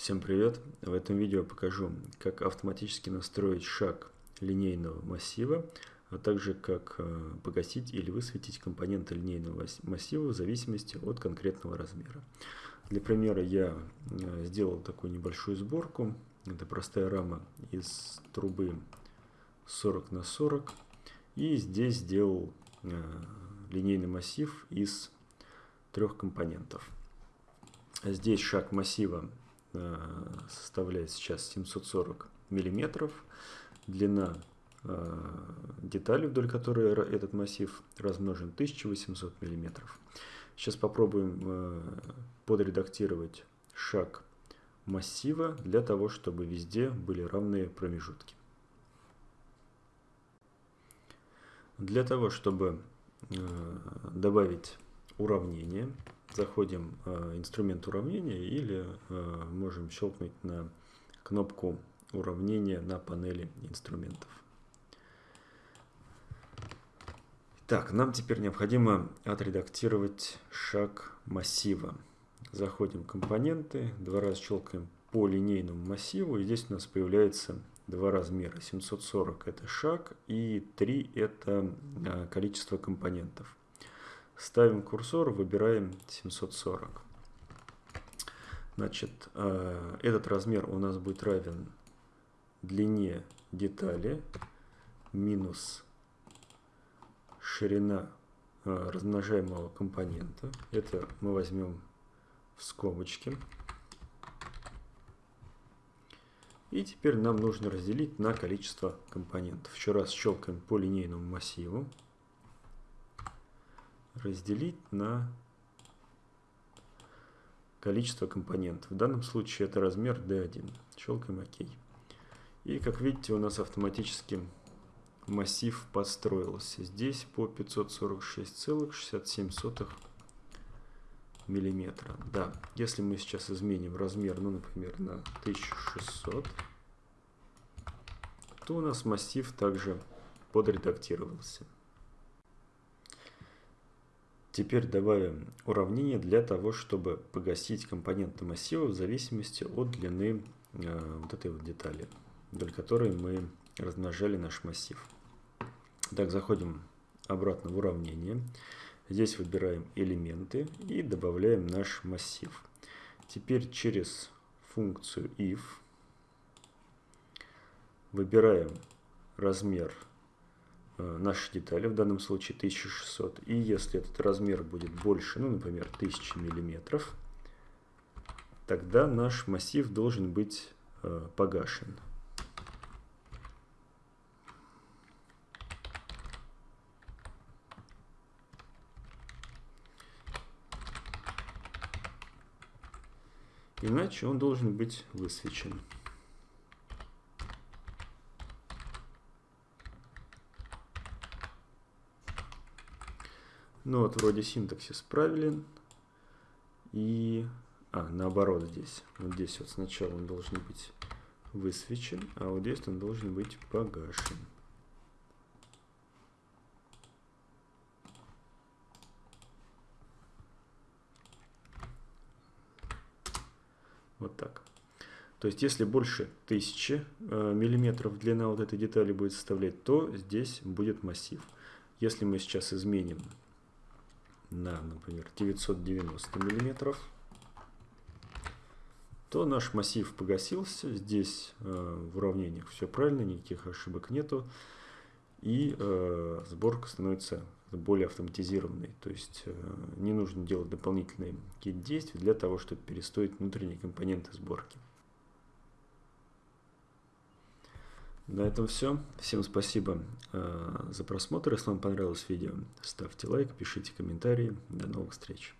Всем привет! В этом видео покажу, как автоматически настроить шаг линейного массива, а также как э, погасить или высветить компоненты линейного массива в зависимости от конкретного размера. Для примера я э, сделал такую небольшую сборку. Это простая рама из трубы 40 на 40. И здесь сделал э, линейный массив из трех компонентов. Здесь шаг массива составляет сейчас 740 миллиметров. Длина э, детали, вдоль которой этот массив размножен, 1800 миллиметров. Сейчас попробуем э, подредактировать шаг массива для того, чтобы везде были равные промежутки. Для того, чтобы добавить уравнение, заходим э, инструмент уравнения или э, можем щелкнуть на кнопку уравнения на панели инструментов. Так, нам теперь необходимо отредактировать шаг массива. Заходим в компоненты, два раза щелкаем по линейному массиву, и здесь у нас появляется два размера. 740 это шаг и 3 это э, количество компонентов. Ставим курсор, выбираем 740. Значит, э, этот размер у нас будет равен длине детали минус ширина э, размножаемого компонента. Это мы возьмем в скобочки. И теперь нам нужно разделить на количество компонентов. Еще раз щелкаем по линейному массиву разделить на количество компонентов. В данном случае это размер D1. Щелкаем ОК. И как видите, у нас автоматически массив построился. Здесь по 546,67 миллиметра. Да, если мы сейчас изменим размер, ну, например, на 1600, то у нас массив также подредактировался. Теперь добавим уравнение для того, чтобы погасить компоненты массива в зависимости от длины э, вот этой вот детали, вдоль которой мы размножали наш массив. Так, заходим обратно в уравнение. Здесь выбираем элементы и добавляем наш массив. Теперь через функцию if выбираем размер наши детали, в данном случае 1600. И если этот размер будет больше, ну, например, 1000 миллиметров, тогда наш массив должен быть э, погашен. Иначе он должен быть высвечен. Ну вот вроде синтаксис правилен. И... А, наоборот здесь. Вот здесь вот сначала он должен быть высвечен, а вот здесь он должен быть погашен. Вот так. То есть, если больше 1000 э, миллиметров длина вот этой детали будет составлять, то здесь будет массив. Если мы сейчас изменим на, например, 990 миллиметров, то наш массив погасился. Здесь э, в уравнениях все правильно, никаких ошибок нету. И э, сборка становится более автоматизированной. То есть э, не нужно делать дополнительные какие-то действия для того, чтобы перестроить внутренние компоненты сборки. На этом все. Всем спасибо э, за просмотр. Если вам понравилось видео, ставьте лайк, пишите комментарии. До новых встреч.